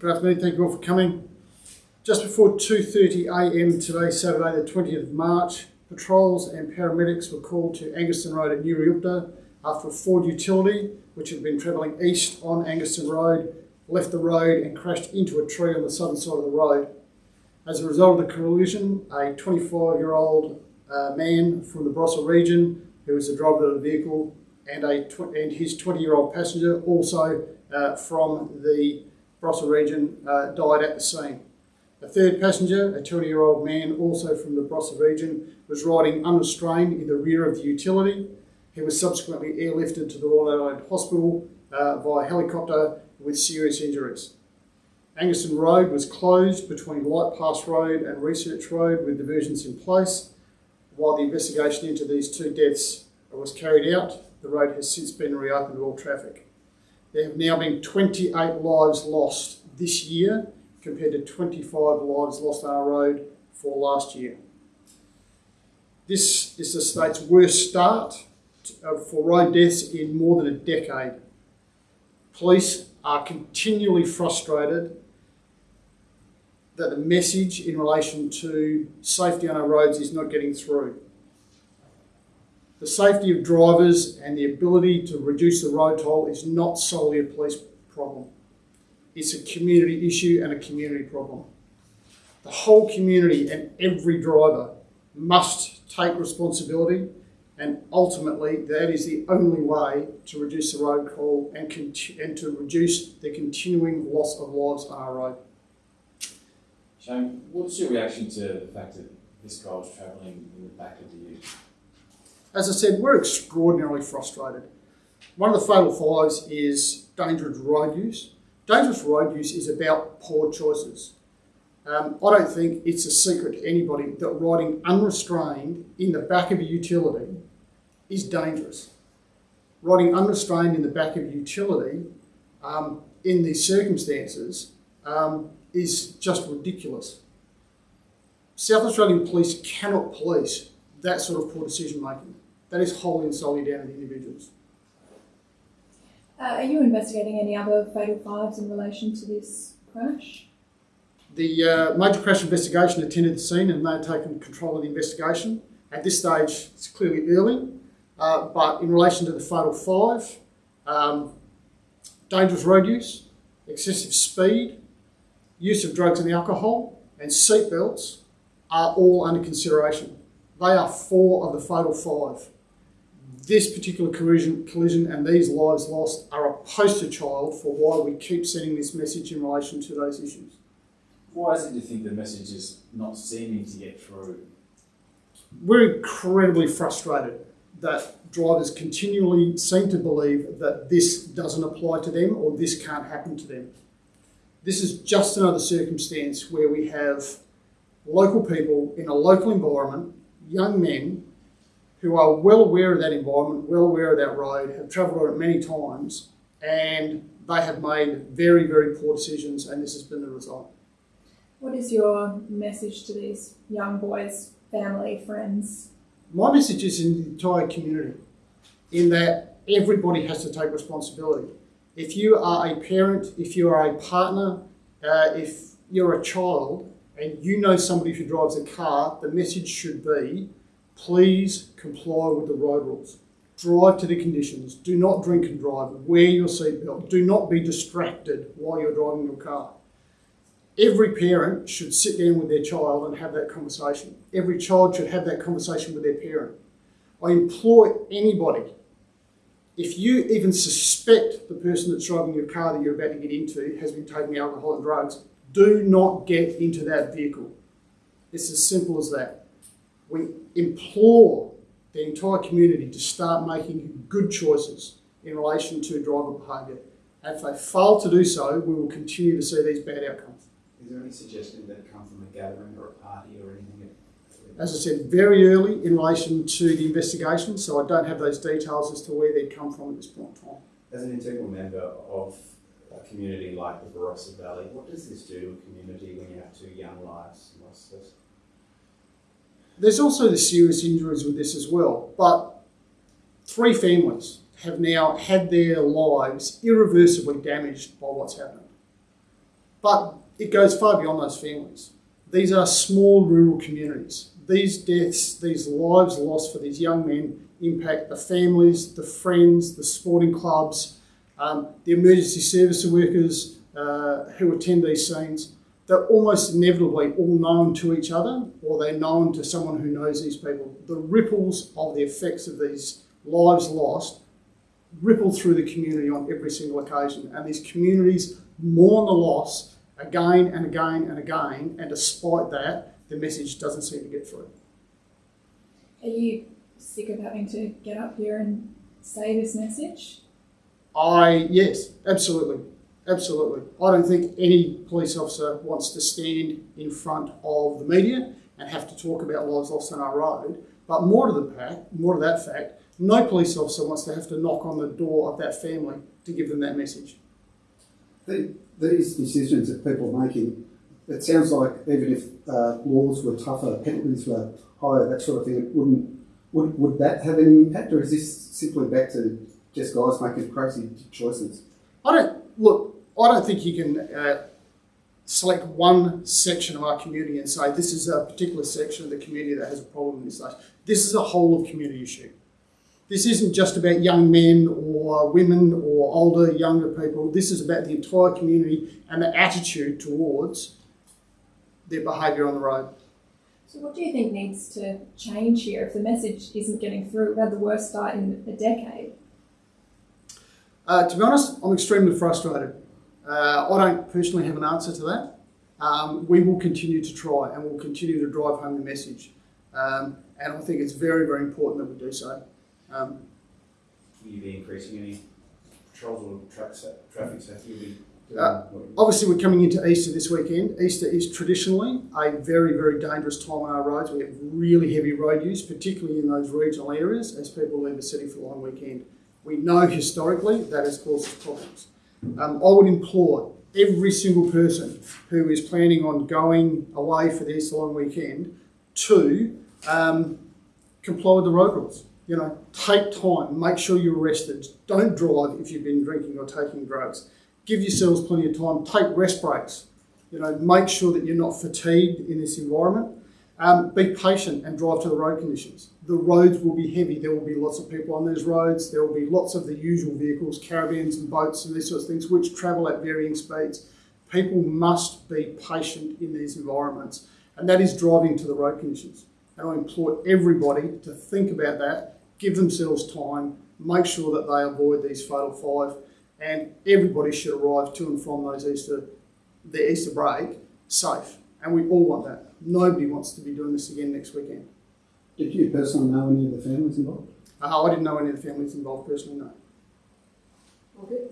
Good afternoon, thank you all for coming. Just before 2.30am today, Saturday the 20th of March, patrols and paramedics were called to Angaston Road at Nuriootpa after a Ford utility, which had been travelling east on Angaston Road, left the road and crashed into a tree on the southern side of the road. As a result of the collision, a 25-year-old uh, man from the Barossa region, who was the driver of the vehicle, and, a and his 20-year-old passenger, also uh, from the Barossa region, uh, died at the scene. A third passenger, a 20-year-old man, also from the Barossa region, was riding unrestrained in the rear of the utility. He was subsequently airlifted to the Royal Adelaide Hospital uh, via helicopter with serious injuries. Angaston Road was closed between Light Pass Road and Research Road with diversions in place. While the investigation into these two deaths was carried out, the road has since been reopened to all traffic. There have now been 28 lives lost this year compared to 25 lives lost on our road for last year. This is the state's worst start uh, for road deaths in more than a decade. Police are continually frustrated that the message in relation to safety on our roads is not getting through. The safety of drivers and the ability to reduce the road toll is not solely a police problem. It's a community issue and a community problem. The whole community and every driver must take responsibility and ultimately that is the only way to reduce the road toll and, and to reduce the continuing loss of lives on our road. Shane, what's your reaction to the fact that this guy was travelling in the back of the ute? As I said, we're extraordinarily frustrated. One of the fatal fives is dangerous road use. Dangerous road use is about poor choices. Um, I don't think it's a secret to anybody that riding unrestrained in the back of a utility is dangerous. Riding unrestrained in the back of a utility um, in these circumstances um, is just ridiculous. South Australian police cannot police that sort of poor decision making. That is wholly and solely down to the individuals. Uh, are you investigating any other fatal fives in relation to this crash? The uh, major crash investigation attended the scene and they have taken control of the investigation. At this stage, it's clearly early, uh, but in relation to the fatal five, um, dangerous road use, excessive speed, use of drugs and alcohol, and seatbelts are all under consideration. They are four of the fatal five. This particular collision, collision and these lives lost are a poster child for why we keep sending this message in relation to those issues. Why is it you think the message is not seeming to get through? We're incredibly frustrated that drivers continually seem to believe that this doesn't apply to them or this can't happen to them. This is just another circumstance where we have local people in a local environment, young men who are well aware of that environment, well aware of that road, have travelled on it many times, and they have made very, very poor decisions, and this has been the result. What is your message to these young boys, family, friends? My message is in the entire community, in that everybody has to take responsibility. If you are a parent, if you are a partner, uh, if you're a child, and you know somebody who drives a car, the message should be please comply with the road rules. Drive to the conditions. Do not drink and drive. Wear your seatbelt. Do not be distracted while you're driving your car. Every parent should sit down with their child and have that conversation. Every child should have that conversation with their parent. I implore anybody, if you even suspect the person that's driving your car that you're about to get into has been taking alcohol and drugs, do not get into that vehicle. It's as simple as that. We implore the entire community to start making good choices in relation to driver behaviour. And if they fail to do so, we will continue to see these bad outcomes. Is there any suggestion that it come from a gathering or a party or anything? As I said, very early in relation to the investigation, so I don't have those details as to where they'd come from at this point in time. As an integral member of a community like the Barossa Valley, what does this do to a community when you have two young lives lost? There's also the serious injuries with this as well, but three families have now had their lives irreversibly damaged by what's happened. But it goes far beyond those families. These are small rural communities. These deaths, these lives lost for these young men impact the families, the friends, the sporting clubs, um, the emergency service workers uh, who attend these scenes. They're almost inevitably all known to each other or they're known to someone who knows these people. The ripples of the effects of these lives lost ripple through the community on every single occasion. And these communities mourn the loss again and again and again. And despite that, the message doesn't seem to get through. Are you sick of having to get up here and say this message? I, yes, absolutely. Absolutely. I don't think any police officer wants to stand in front of the media and have to talk about lives lost on our road. But more to the fact, more to that fact, no police officer wants to have to knock on the door of that family to give them that message. The, these decisions that people are making, it sounds like even if uh, laws were tougher, penalties were higher, that sort of thing, it wouldn't. Would, would that have any impact, or is this simply back to just guys making crazy choices? I don't look. I don't think you can uh, select one section of our community and say this is a particular section of the community that has a problem in this life. This is a whole of community issue. This isn't just about young men or women or older, younger people. This is about the entire community and the attitude towards their behaviour on the road. So, what do you think needs to change here if the message isn't getting through? We've had the worst start in a decade. Uh, to be honest, I'm extremely frustrated. Uh, I don't personally have an answer to that. Um, we will continue to try and we'll continue to drive home the message. Um, and I think it's very, very important that we do so. Um, Will you be increasing any patrols or tra- traffic safety? Uh, obviously, we're coming into Easter this weekend. Easter is traditionally a very, very dangerous time on our roads. We have really heavy road use, particularly in those regional areas as people leave the city for the long weekend. We know historically that has caused problems. Um, I would implore every single person who is planning on going away for Easter long weekend to um, comply with the road rules. You know, take time, make sure you're rested. Don't drive if you've been drinking or taking drugs. Give yourselves plenty of time. Take rest breaks. You know, make sure that you're not fatigued in this environment. Um, be patient and drive to the road conditions. The roads will be heavy. There will be lots of people on those roads. There will be lots of the usual vehicles, caravans and boats and these sorts of things, which travel at varying speeds. People must be patient in these environments, and that is driving to the road conditions. And I implore everybody to think about that, give themselves time, make sure that they avoid these fatal five, and everybody should arrive to and from those Easter, the Easter break safe. And we all want that. Nobody wants to be doing this again next weekend. Did you personally know any of the families involved? Uh, I didn't know any of the families involved personally, no. All good.